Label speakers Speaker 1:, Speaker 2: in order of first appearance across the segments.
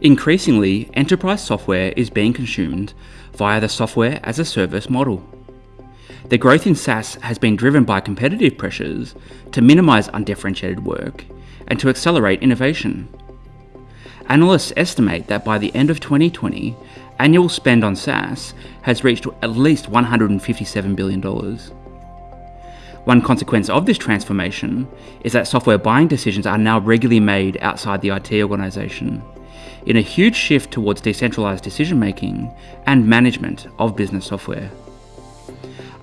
Speaker 1: Increasingly, enterprise software is being consumed via the software as a service model. The growth in SaaS has been driven by competitive pressures to minimize undifferentiated work and to accelerate innovation. Analysts estimate that by the end of 2020, annual spend on SaaS has reached at least $157 billion. One consequence of this transformation is that software buying decisions are now regularly made outside the IT organisation, in a huge shift towards decentralised decision making and management of business software.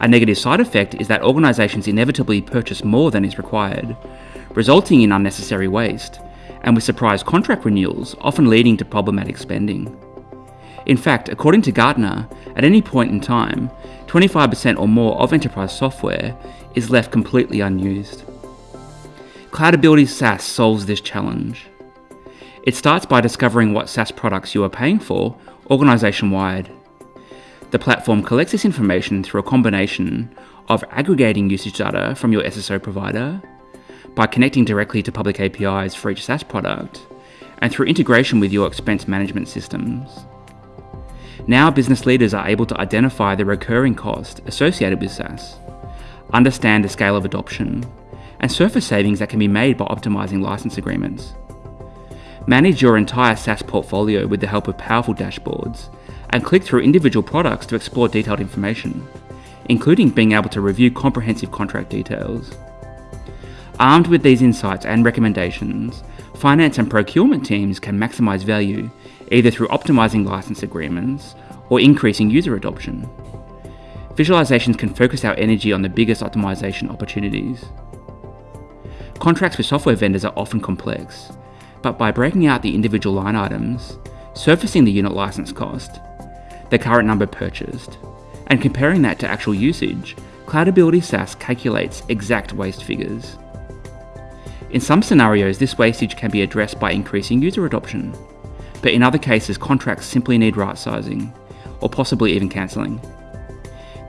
Speaker 1: A negative side effect is that organisations inevitably purchase more than is required, resulting in unnecessary waste, and with surprise contract renewals often leading to problematic spending. In fact, according to Gartner, at any point in time, 25% or more of enterprise software is left completely unused. Cloudability SaaS solves this challenge. It starts by discovering what SaaS products you are paying for organisation wide. The platform collects this information through a combination of aggregating usage data from your SSO provider, by connecting directly to public APIs for each SaaS product, and through integration with your expense management systems. Now business leaders are able to identify the recurring cost associated with SaaS, understand the scale of adoption, and surface savings that can be made by optimizing license agreements. Manage your entire SaaS portfolio with the help of powerful dashboards, and click through individual products to explore detailed information, including being able to review comprehensive contract details. Armed with these insights and recommendations, finance and procurement teams can maximize value either through optimizing license agreements or increasing user adoption. Visualizations can focus our energy on the biggest optimization opportunities. Contracts with software vendors are often complex, but by breaking out the individual line items, surfacing the unit license cost, the current number purchased, and comparing that to actual usage, Cloudability SaaS calculates exact waste figures. In some scenarios, this wastage can be addressed by increasing user adoption, but in other cases, contracts simply need right sizing, or possibly even cancelling.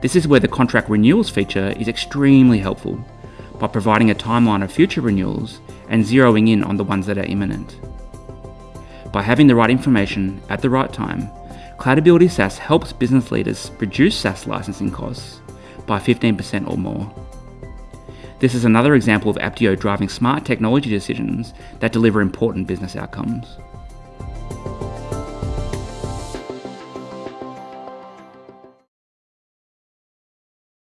Speaker 1: This is where the contract renewals feature is extremely helpful by providing a timeline of future renewals and zeroing in on the ones that are imminent. By having the right information at the right time, Cloudability SaaS helps business leaders reduce SaaS licensing costs by 15% or more. This is another example of Apptio driving smart technology decisions that deliver important business outcomes.